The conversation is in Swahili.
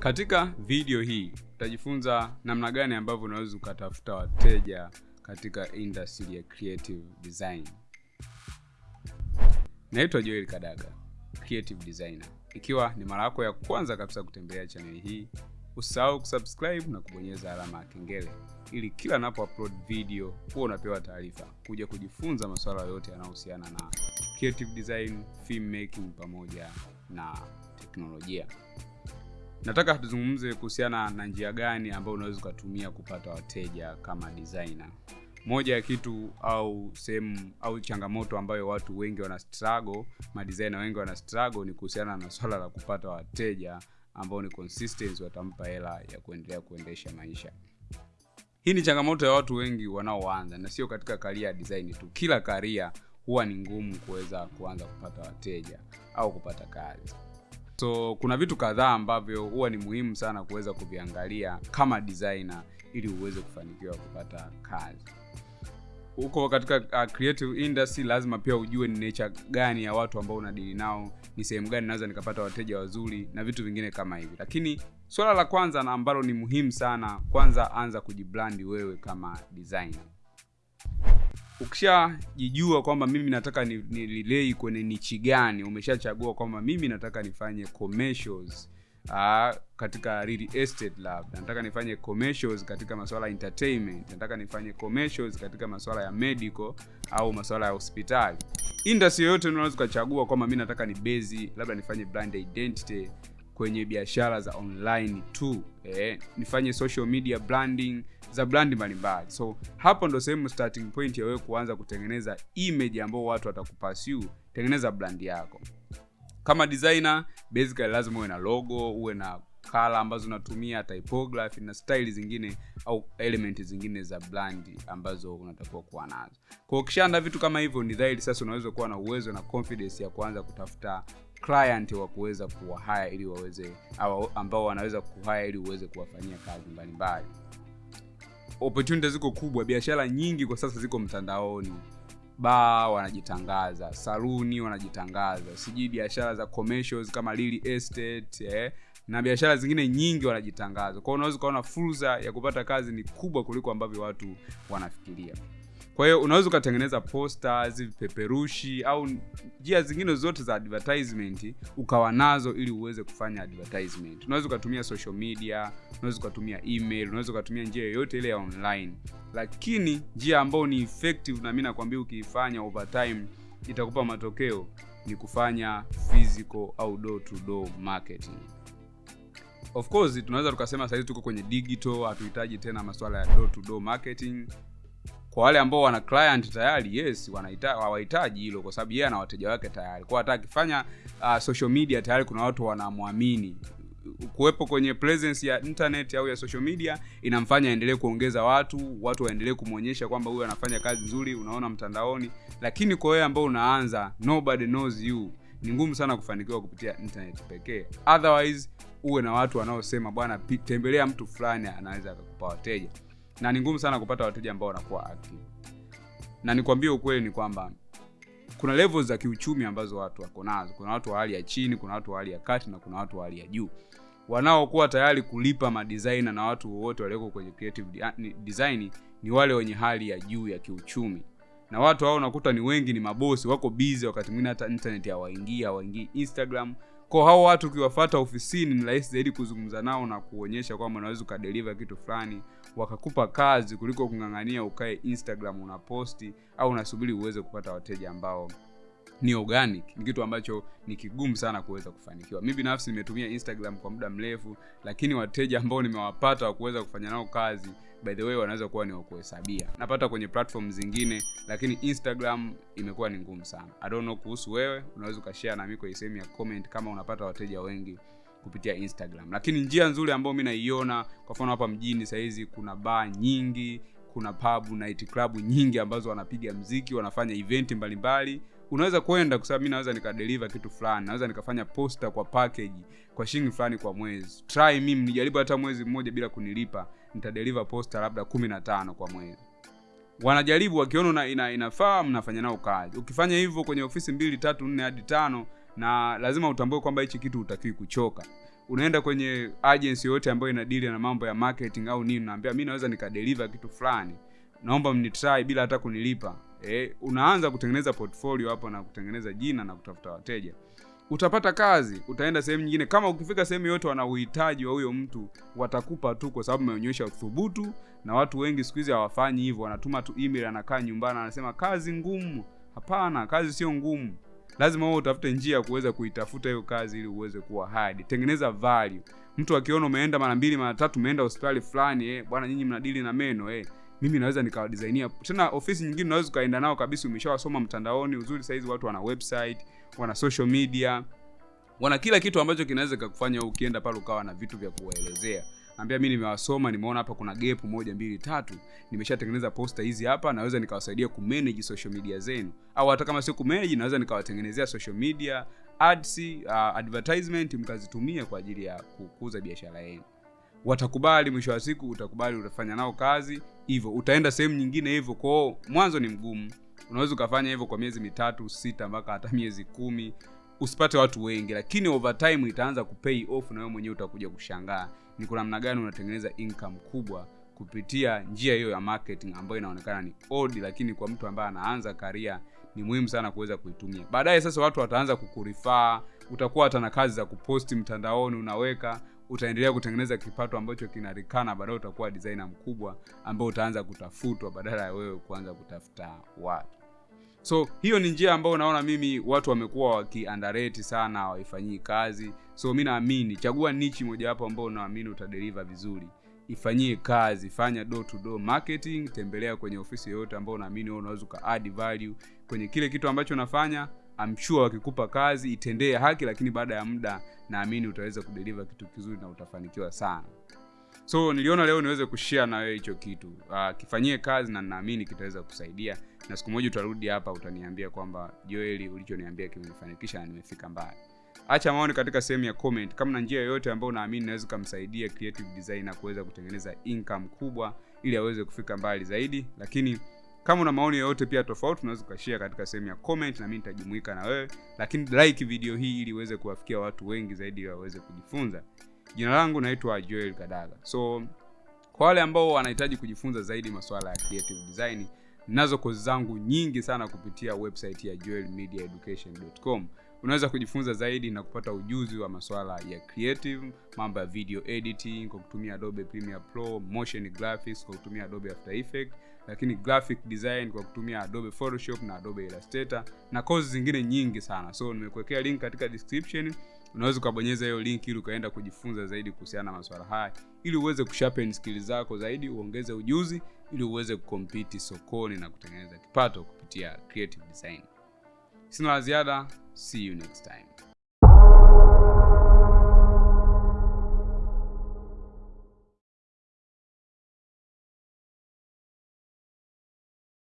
Katika video hii utajifunza namna gani ambavyo unaweza ukatafuta wateja katika industry ya creative design. Naitwa Joel Kadaga, creative designer. Ikiwa ni mara yako ya kwanza kabisa kutembelea chaneli hii, usahau kusubscribe na kubonyeza alama ya kengele ili kila napo upload video huwa unapewa taarifa kuja kujifunza masuala yote yanayohusiana na creative design, film making pamoja na teknolojia. Nataka tuzungumze kuhusiana na njia gani ambayo unaweza ukatumia kupata wateja kama designer. Moja ya kitu au sehemu au changamoto ambayo watu wengi wana struggle, madesigner wengi wana struggle ni kuhusiana na swala la kupata wateja ambao ni consistency, watampa hela ya kuendelea kuendesha maisha. Hii ni changamoto ya watu wengi wanaoanza, na sio katika karia ya design tu. Kila karia huwa ni ngumu kuweza kuanza kupata wateja au kupata kazi. So kuna vitu kadhaa ambavyo huwa ni muhimu sana kuweza kuviangalia kama designer ili uweze kufanikiwa kupata kazi. Huko katika uh, creative industry lazima pia ujue ni nature gani ya watu ambao unadili nao, ni sehemu gani naweza nikapata wateja wazuri na vitu vingine kama hivi. Lakini swala la kwanza na ambalo ni muhimu sana, kwanza anza kujibrandi wewe kama designer. Ukishajijua kwamba mimi nataka ni, ni kwenye nichi gani, umeshachagua kwamba mimi nataka nifanye commercials Aa, katika real estate lab, nataka nifanye commercials katika masuala ya entertainment, nataka nifanye commercials katika masuala ya medical au masuala ya hospitali. Industry yoyote unaweza ukachagua kwamba mimi nataka ni base, labda nifanye brand identity kwenye biashara za online tu eh, nifanye social media branding za brand mbalimbali. So hapo ndo sehemu starting point ya wewe kuanza kutengeneza image ambayo watu watakupursue. Tengeneza brand yako kama designer. Basically lazima uwe na logo, uwe na kala ambazo unatumia, typography na style zingine au element zingine za brand ambazo unatakiwa kuwa nazo. Kwa hiyo vitu kama hivyo, ni dhahiri sasa unaweza kuwa na uwezo na confidence ya kuanza kutafuta client wa kuweza kuwahaya ili waweze ambao wanaweza kuhaya ili uweze kuwafanyia kazi mbalimbali. Opportunity ziko kubwa, biashara nyingi kwa sasa ziko mtandaoni. ba wanajitangaza, saluni wanajitangaza, sijui biashara za commercials kama real estate eh, na biashara zingine nyingi wanajitangaza. kwao unaweza ukaona fursa ya kupata kazi ni kubwa kuliko ambavyo watu wanafikiria. Kwa hiyo unaweza ukatengeneza posters, vipeperushi au njia zingine zote za advertisement ukawa nazo ili uweze kufanya advertisement. Unaweza ukatumia social media, unaweza ukatumia email, unaweza ukatumia njia yoyote ile ya online, lakini njia ambayo ni effective na mi nakwambia ukiifanya over time itakupa matokeo ni kufanya physical au door to door marketing. Of course tunaweza tukasema sasa tuko kwenye digital, hatuhitaji tena masuala ya door to door marketing kwa wale ambao wana client tayari, yes, hawahitaji hilo, kwa sababu yeye ana wateja wake tayari. Kwa hata akifanya uh, social media tayari kuna watu wanamwamini. Kuwepo kwenye presence ya internet au ya social media inamfanya aendelee kuongeza watu, watu waendelee kumwonyesha kwamba huyu anafanya kazi nzuri, unaona mtandaoni. Lakini kwa wewe ambao unaanza, nobody knows you, ni ngumu sana kufanikiwa kupitia internet pekee. Otherwise uwe na watu wanaosema bwana, tembelea mtu fulani, anaweza akakupa wateja na ni ngumu sana kupata wateja ambao wanakuwa active. Na nikwambie ukweli ni kwamba kuna levels za kiuchumi ambazo watu wako nazo. Kuna watu wa hali ya chini, kuna watu wa hali ya kati na kuna watu wa hali ya juu. Wanaokuwa tayari kulipa madesigner na watu wote walioko kwenye creative design ni wale wenye hali ya juu ya kiuchumi, na watu hao unakuta ni wengi, ni mabosi, wako busy, wakati mwingine hata internet hawaingii, hawaingii Instagram kwa hao watu ukiwafata ofisini ni rahisi zaidi kuzungumza nao na kuonyesha kwamba unaweza ukadeliva kitu fulani, wakakupa kazi kuliko kung'ang'ania ukae Instagram unaposti au unasubiri uweze kupata wateja ambao ni organic. Ni kitu ambacho ni kigumu sana kuweza kufanikiwa. mi binafsi nimetumia Instagram kwa muda mrefu, lakini wateja ambao nimewapata wa kuweza kufanya nao kazi by the way wanaweza kuwa ni wakuhesabia. Napata kwenye platform zingine, lakini Instagram imekuwa ni ngumu sana. I don't know kuhusu wewe, unaweza ukashea nami kwenye sehemu ya comment kama unapata wateja wengi kupitia Instagram. Lakini njia nzuri ambayo mi naiona, kwa mfano hapa mjini sahizi kuna baa nyingi, kuna pub, night club nyingi ambazo wanapiga mziki, wanafanya eventi mbalimbali unaweza kwenda kwa sababu mi naweza nikadeliva kitu fulani, naweza nikafanya posta kwa package kwa shilingi fulani kwa mwezi. Try mimi nijaribu hata mwezi mmoja bila kunilipa, nitadeliver posta labda 15 kwa mwezi. Wanajaribu wakiona ina, inafaa, mnafanya nao kazi. Ukifanya hivyo kwenye ofisi mbili tatu nne hadi tano, na lazima utambue kwamba hichi kitu utakiwi kuchoka. unaenda kwenye agency yoyote ambayo inadili na mambo ya marketing au nini naambia mi naweza nikadeliver kitu fulani naomba mnitry bila hata kunilipa e, unaanza kutengeneza portfolio hapo na kutengeneza jina na kutafuta wateja utapata kazi utaenda sehemu nyingine. Kama ukifika sehemu yote wana uhitaji wa huyo mtu watakupa tu kwa sababu umeonyesha uthubutu na watu wengi siku hizi hawafanyi hivyo. Wanatuma tu email anakaa nyumbani anasema kazi ngumu. Hapana kazi sio ngumu. Lazima wewe utafute njia ya kuweza kuitafuta hiyo kazi ili uweze kuwa hadi tengeneza value. Mtu akiona umeenda mara mbili mara tatu umeenda hospitali fulani eh, bwana nyinyi mnadili na meno eh, mimi naweza nikawadisainia tena ofisi nyingine unaweza ukaenda nao kabisa umeshawasoma mtandaoni uzuri saizi watu wana website wana social media wana kila kitu ambacho kinaweza kukufanya ukienda pale ukawa na vitu vya kuwaelezea. Ambia mi nimewasoma nimeona hapa kuna gap moja mbili tatu. Nimeshatengeneza posta hizi hapa naweza nikawasaidia kumanage social media zenu. Au hata kama sio kumanage naweza nikawatengenezea social media ads uh, advertisement mkazitumia kwa ajili ya kukuza biashara yenu. Watakubali mwisho wa siku utakubali utafanya nao kazi hivyo utaenda sehemu nyingine hivyo kwao mwanzo ni mgumu unaweza ukafanya hivyo kwa miezi mitatu sita mpaka hata miezi kumi. Usipate watu wengi lakini over time itaanza kupay off na wewe mwenyewe utakuja kushangaa. Ni kwa namna gani unatengeneza income kubwa kupitia njia hiyo ya marketing ambayo inaonekana ni old lakini kwa mtu ambaye anaanza karia ni muhimu sana kuweza kuitumia. Baadaye sasa watu wataanza kukurifaa utakuwa hata na kazi za kuposti mtandaoni unaweka utaendelea kutengeneza kipato ambacho kinarikana baadaye utakuwa designer mkubwa ambao utaanza kutafutwa badala ya wewe kuanza kutafuta watu so hiyo ni njia ambayo naona mimi watu wamekuwa wakiandareti sana waifanyii kazi. So mi naamini chagua nichi mojawapo ambao unaamini utadeliva vizuri. Ifanyie kazi fanya door to door marketing tembelea kwenye ofisi yoyote ambao unaamini unaweza uka value. Kwenye kile kitu ambacho unafanya sure wakikupa kazi itendee haki lakini baada ya muda naamini utaweza kudeliver kitu kizuri na utafanikiwa sana so niliona leo niweze kushia na wewe hicho kitu. Uh, kifanyie kazi na naamini kitaweza kusaidia. Na siku moja utarudi hapa utaniambia kwamba joeli ulichoniambia kimenifanikisha na nimefika mbali. Acha maoni katika sehemu ya comment. Kama na njia yoyote ambayo unaamini naweza kumsaidia creative designer kuweza kutengeneza income kubwa ili aweze kufika mbali zaidi. Lakini kama una maoni yoyote pia tofauti unaweza ukashare katika sehemu ya comment na mimi nitajumuika na wewe. Lakini like video hii ili iweze kuwafikia watu wengi zaidi waweze kujifunza jina langu naitwa joel kadaga. So kwa wale ambao wanahitaji kujifunza zaidi masuala ya creative design nazo kozi zangu nyingi sana kupitia website ya joelmediaeducation.com unaweza kujifunza zaidi na kupata ujuzi wa masuala ya creative mambo ya video editing kwa kutumia adobe premiere pro motion graphics kwa kutumia adobe after effect lakini graphic design kwa kutumia adobe photoshop na adobe illustrator na kozi zingine nyingi sana. So nimekuwekea link katika description unaweza ukabonyeza hiyo link ili ukaenda kujifunza zaidi kuhusiana na masuala haya. Ili uweze kusharpen skills zako zaidi uongeze ujuzi ili uweze kukompiti sokoni na kutengeneza kipato kupitia creative design. Sina la ziada. See you next time